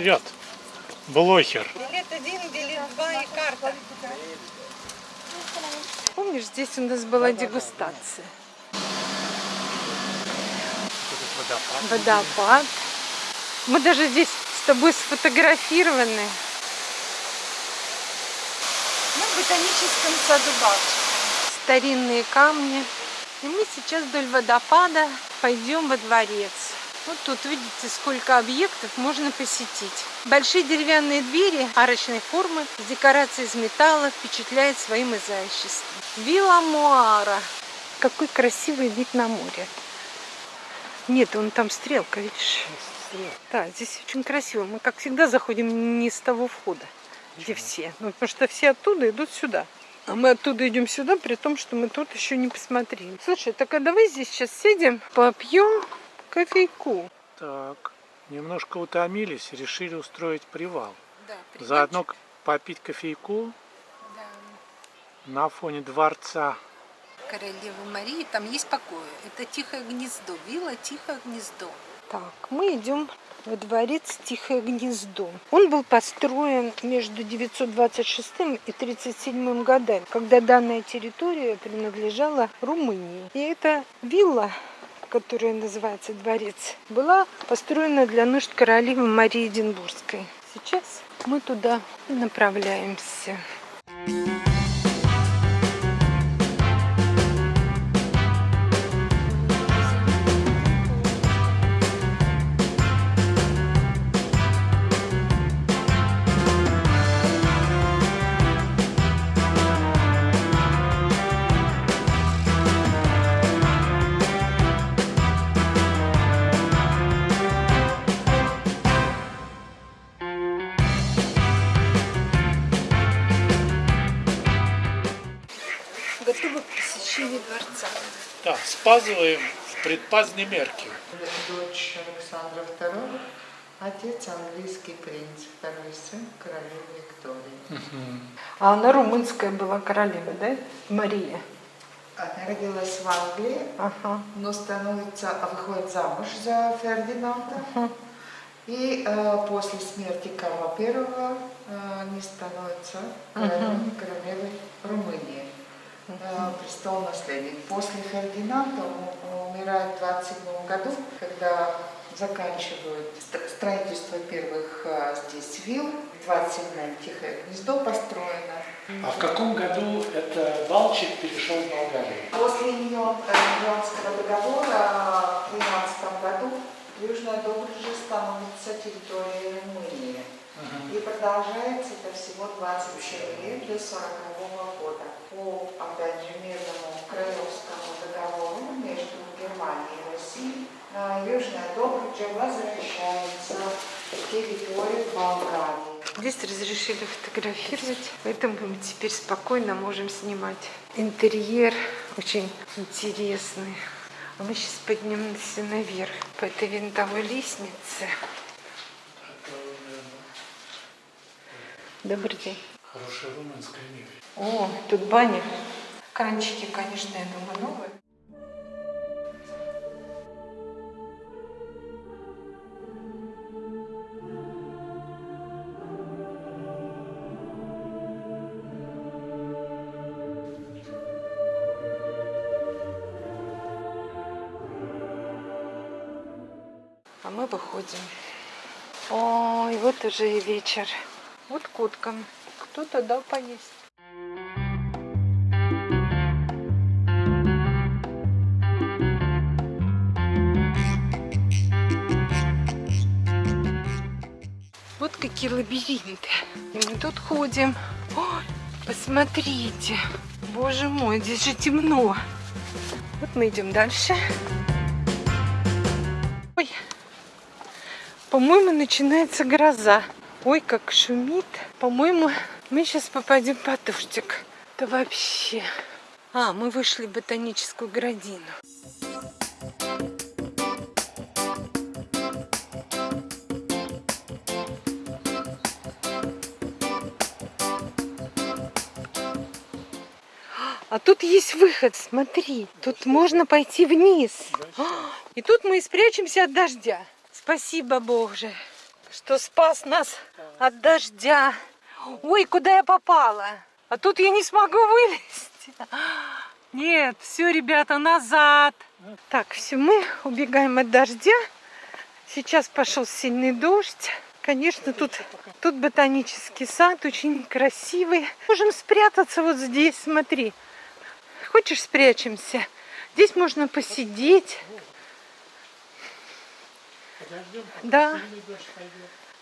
Вперед! Блохер! Билет один, билет два и карта. Помнишь, здесь у нас была дегустация? Водопад. Мы даже здесь с тобой сфотографированы. Мы в ботаническом саду Балчика. Старинные камни. И мы сейчас вдоль водопада пойдем во дворец. Вот тут видите, сколько объектов можно посетить. Большие деревянные двери арочной формы с декорацией из металла впечатляют своим изяществом. Вилла Муара. Какой красивый вид на море. Нет, он там стрелка, видишь? Да, здесь очень красиво. Мы, как всегда, заходим не с того входа, где все. Ну, потому что все оттуда идут сюда. А мы оттуда идем сюда, при том, что мы тут еще не посмотрели. Слушай, так а давай здесь сейчас сидим, попьем кофейку. Так, немножко утомились, решили устроить привал. Да, Заодно попить кофейку на фоне дворца. Королевы Марии, там есть покои. Это Тихое гнездо, вилла Тихое гнездо. Так, мы идем во дворец Тихое гнездо. Он был построен между 926 и 37 годами, когда данная территория принадлежала Румынии. И эта вилла которая называется дворец, была построена для нужд королевы Марии Эдинбургской. Сейчас мы туда направляемся. Да, спазываем в предпазные мерки. Дочь Александра II, отец английский принц, второй сын королевы Виктории. А она румынская была королева, да? Мария. Она родилась в Англии, Ага. но становится, а выходит замуж за Фердинанда. И э, после смерти Карла I э, не становится королевой, королевой Румынии. Э, престол наследник. После Фердинанда он умирает в 27 году, когда заканчивают ст- строительство первых э, здесь вилл. В 27 Тихое гнездо построено. А в каком году это Балчик перешел в Болгарию? После Миллионского договора в 13 году Южная Добруджа становится территорией Румынии. И продолжается это всего 27 лет до 40 года. По, опять же, мирному Крыловскому договору между Германией и Россией э, Южная Добруджа возвращается в территорию Болгарии. Здесь разрешили фотографировать, поэтому мы теперь спокойно можем снимать. Интерьер очень интересный. А мы сейчас поднимемся наверх по этой винтовой лестнице. Добрый день. Хорошая румынская мебель. О, тут баня. Кранчики, конечно, я думаю, новые. А мы выходим. Ой, вот уже и вечер. Вот коткам. Кто-то дал поесть. Вот какие лабиринты. Мы тут ходим. Ой, посмотрите. Боже мой, здесь же темно. Вот мы идем дальше. Ой, по-моему, начинается гроза. Ой, как шумит. По-моему, мы сейчас попадем под дождик. Да вообще. А, мы вышли в ботаническую градину. А тут есть выход, смотри. Тут можно пойти вниз. И тут мы спрячемся от дождя. Спасибо, Боже, что спас нас от дождя. Ой, куда я попала? А тут я не смогу вылезти. Нет, все, ребята, назад. Так, все, мы убегаем от дождя. Сейчас пошел сильный дождь. Конечно, тут, тут ботанический сад, очень красивый. Можем спрятаться вот здесь, смотри. Хочешь, спрячемся? Здесь можно посидеть. Подождем, Да.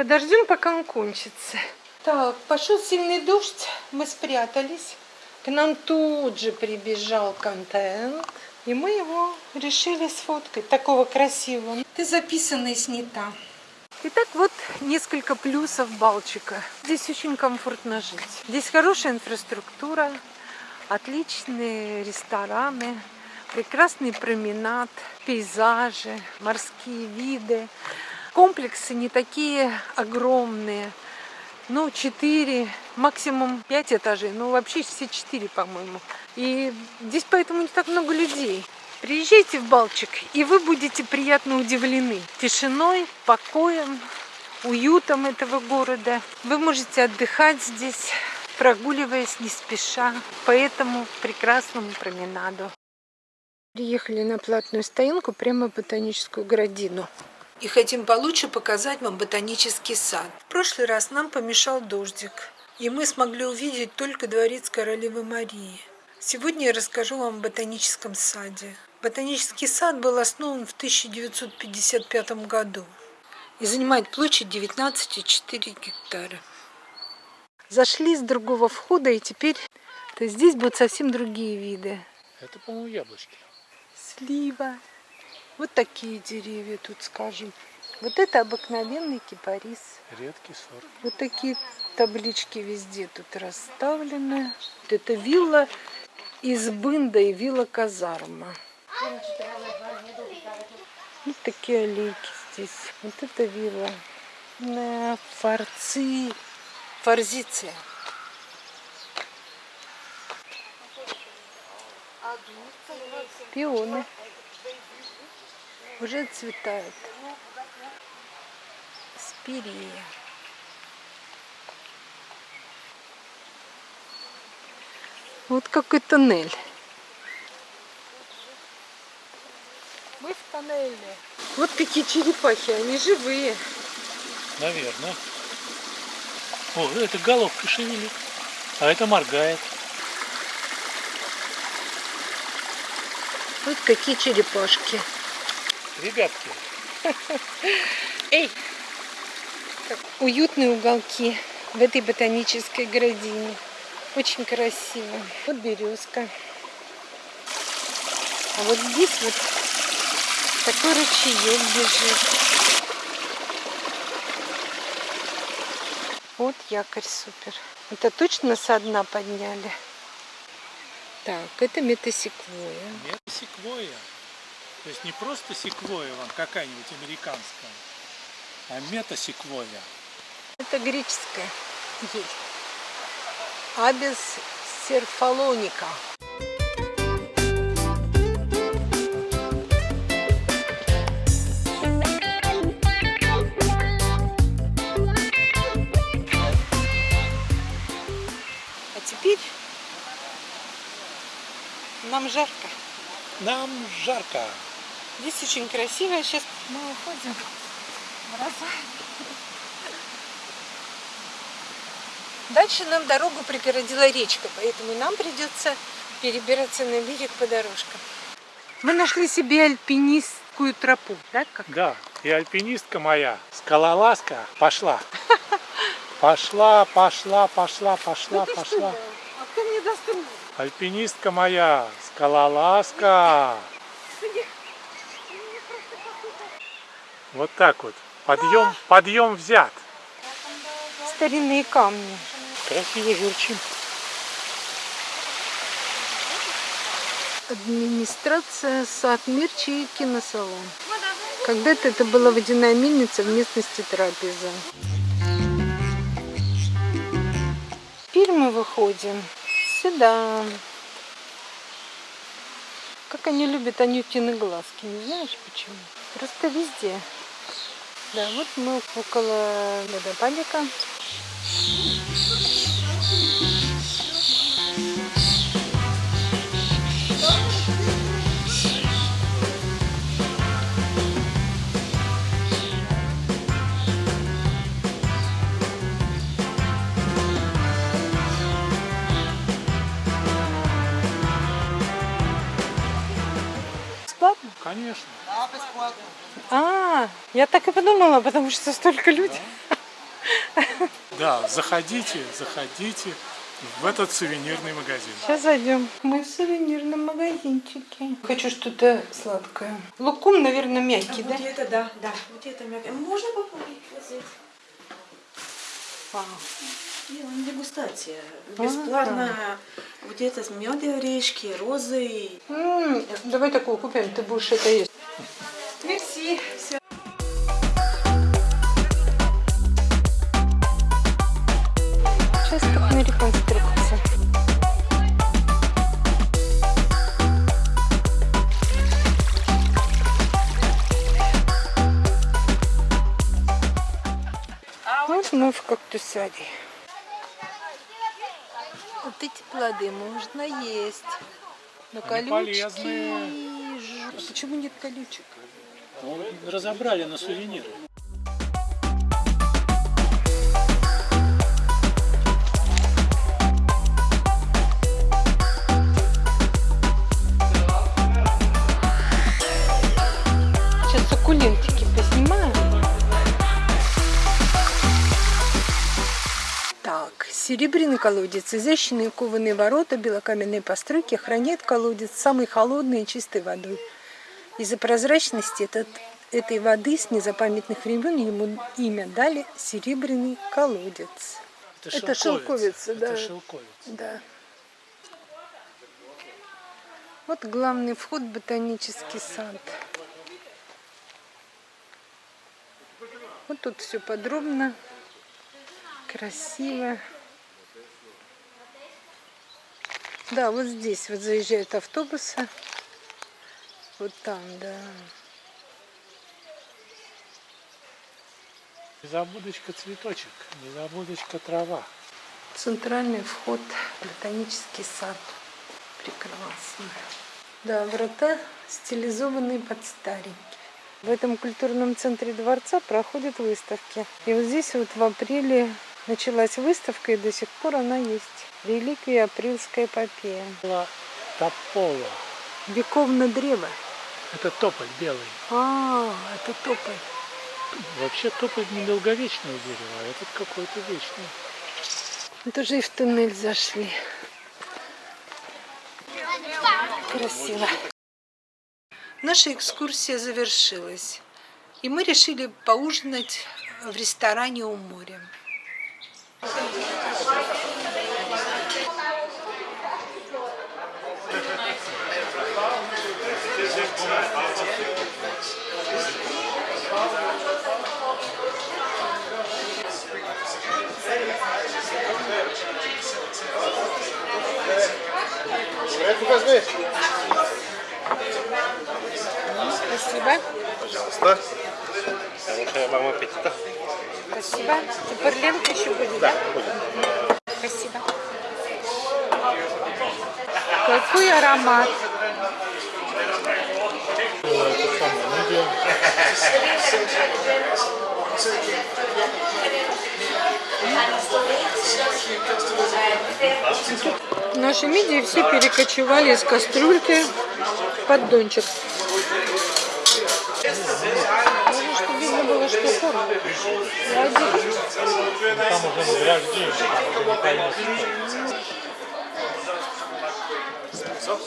Подождем, пока он кончится. Так, пошел сильный дождь, мы спрятались. К нам тут же прибежал контент. И мы его решили сфоткать, такого красивого. Ты записана и снята. Итак, вот несколько плюсов Балчика. Здесь очень комфортно жить. Здесь хорошая инфраструктура, отличные рестораны, прекрасный променад, пейзажи, морские виды. Комплексы не такие огромные. Ну, 4, максимум 5 этажей. Ну, вообще все 4, по-моему. И здесь поэтому не так много людей. Приезжайте в Балчик, и вы будете приятно удивлены тишиной, покоем, уютом этого города. Вы можете отдыхать здесь, прогуливаясь не спеша по этому прекрасному променаду. Приехали на платную стоянку прямо в ботаническую городину. И хотим получше показать вам ботанический сад. В прошлый раз нам помешал дождик, и мы смогли увидеть только дворец королевы Марии. Сегодня я расскажу вам о ботаническом саде. Ботанический сад был основан в 1955 году и занимает площадь 19,4 гектара. Зашли с другого входа, и теперь то здесь будут совсем другие виды. Это, по-моему, яблочки. Слива. Вот такие деревья тут, скажем. Вот это обыкновенный кипарис. Редкий сорт. Вот такие таблички везде тут расставлены. Вот это вилла из Бында и вилла Казарма. Вот такие аллейки здесь. Вот это вилла. На форци, форзиция. Пионы. Уже цветают. Спирея. Вот какой тоннель. Мы в тоннеле. Вот какие черепахи, они живые. Наверное. О, это головка шевелит. А это моргает. Вот какие черепашки. Ребятки, Эй! Уютные уголки в этой ботанической городине. Очень красиво. Вот березка. А вот здесь вот такой ручеек бежит. Вот якорь супер. Это точно со дна подняли? Так, это метасеквоя. нет секвоя. То есть не просто секвоя вам какая-нибудь американская, а метасеквоя. Это греческая. Абис серфалоника. А теперь нам жарко. Нам жарко. Здесь очень красиво. Сейчас мы уходим. Дальше нам дорогу преградила речка, поэтому нам придется перебираться на берег по дорожкам. Мы нашли себе альпинистскую тропу, да? Как? Да, и альпинистка моя, скалолазка, пошла. Пошла, пошла, пошла, пошла, Ну пошла. А кто мне даст? Альпинистка моя, скалолазка. Вот так вот. Подъем, подъем взят. Старинные камни. Красиво журчим. Администрация сад Мирчи и киносалон. Когда-то это была водяная мельница в местности Трапеза. Теперь мы выходим сюда. Как они любят Анютины глазки, не знаешь почему? Просто везде. Да, вот мы около водопадика. Конечно. А, я так и подумала, потому что столько людей. Да, заходите, заходите в этот сувенирный магазин. Сейчас зайдем. Мы в сувенирном магазинчике. Хочу что-то сладкое. Лукум, наверное, мягкий, да? Вот это да, да. Вот это мягкое. Можно попробовать вот здесь? Вау. Делаем дегустация. А, Бесплатно. Вот это с медом, орешки, розы. М, Давай такую купим, ты будешь это есть. Мерси. Все. Участок на реконструкции. Вот мы в кактусарии. Вот эти плоды можно есть. Но Они колючки... полезные. Почему нет колючек? Разобрали на сувениры. Серебряный колодец, изящные кованые ворота, белокаменные постройки хранят колодец самой холодной и чистой водой. Из-за прозрачности этот, этой воды с незапамятных времен ему имя дали серебряный колодец. Это шелковица, да. Это шелковица. Да. Вот главный вход в ботанический сад. Вот тут все подробно, красиво. Да, вот здесь вот заезжают автобусы. Вот там, да. Незабудочка цветочек, незабудочка трава. Центральный вход в ботанический сад. Прекрасно. Да, врата стилизованные под старенькие. В этом культурном центре дворца проходят выставки. И вот здесь вот в апреле началась выставка, и до сих пор она есть. Реликвия апрельская эпопея. Была топола. Вековное древо. Это тополь белый. А, это тополь. Вообще тополь недолговечное дерево, а этот какой-то вечный. Мы тоже и в туннель зашли. Красиво. Наша экскурсия завершилась. И мы решили поужинать в ресторане у моря. Спасибо. Пожалуйста. Хорошего вам аппетита. Спасибо. Теперь лента еще будет, да? Спасибо. Какой аромат. Наши мидии все перекочевали из кастрюльки в поддончик. Tam możemy grać dziś, ale nie Co?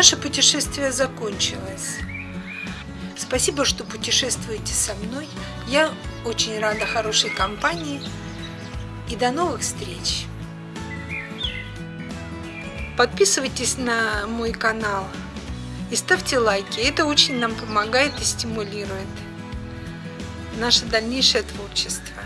Мерси. путешествие закончилось. Спасибо, что путешествуете со мной. Я очень рада хорошей компании. И до новых встреч! Подписывайтесь на мой канал и ставьте лайки. Это очень нам помогает и стимулирует наше дальнейшее творчество.